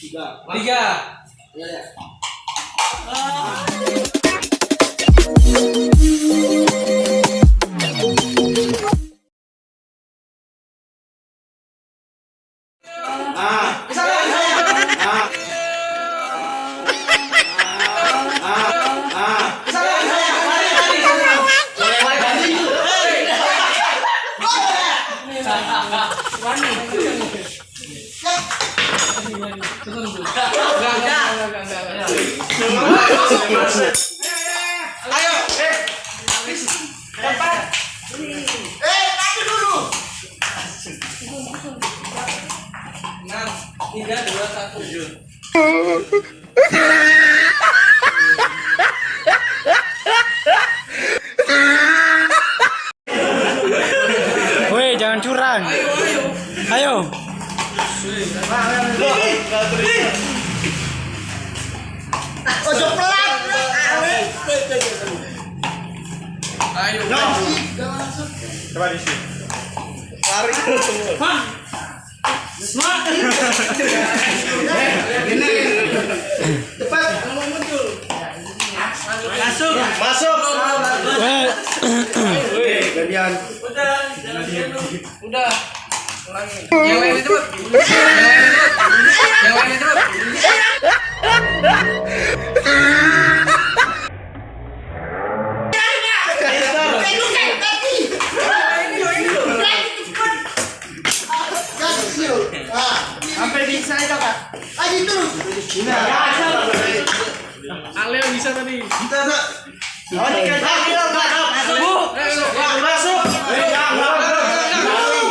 Tiga. Tiga. Iya, ya. Ah. Ayo, eh. Eh, dulu. Enam, dua, satu. Woi, jangan curang. Ayo. Ojo Ayo. Coba di sini. Lari semua. Cepat. Masuk. Masuk. Woi. Gantian. Udah, udah. Ulangi. Yang lainnya cepet. Yang lainnya cepet. Yang lainnya cepet. Ayo terus. Aleo bisa tadi. Kita tak. Oh, ini kan kaki lo, Kak. Masuk. Masuk. Gak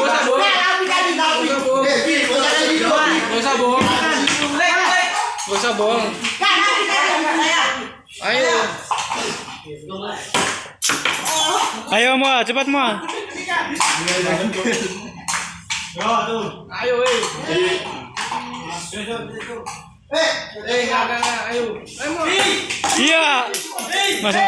usah bohong. Eh, gitu. Gak usah bohong. Gak usah bohong. Ayo. Ayo mua, cepat mua. Ayo, eh. Eh, Eh, enggak, enggak, enggak. Ayo. Ayo, mau. Iya. Masuk.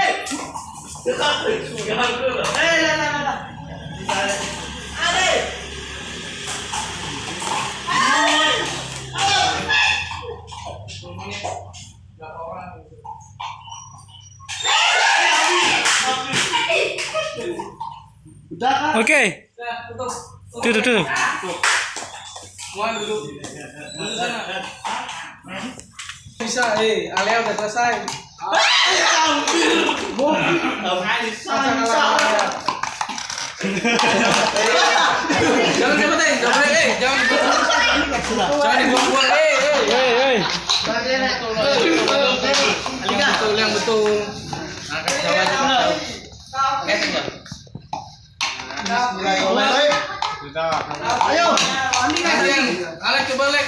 udah kan? Oke. Tutup. Tutup, tutup. Sana. Bisa, eh. Alea udah selesai. Jangan cepetin, jangan eh. Jangan Jangan dibuang-buang, eh. eh. Hei. Yang betul, yang betul. Angkat aja. Eh, tinggal. Ayo. Alek, Alek coba Alek.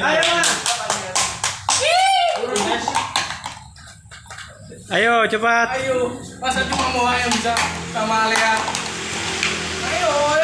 Ayo Ayo cepat. Ayo, masa cuma mau yang bisa sama Lea. Ayo.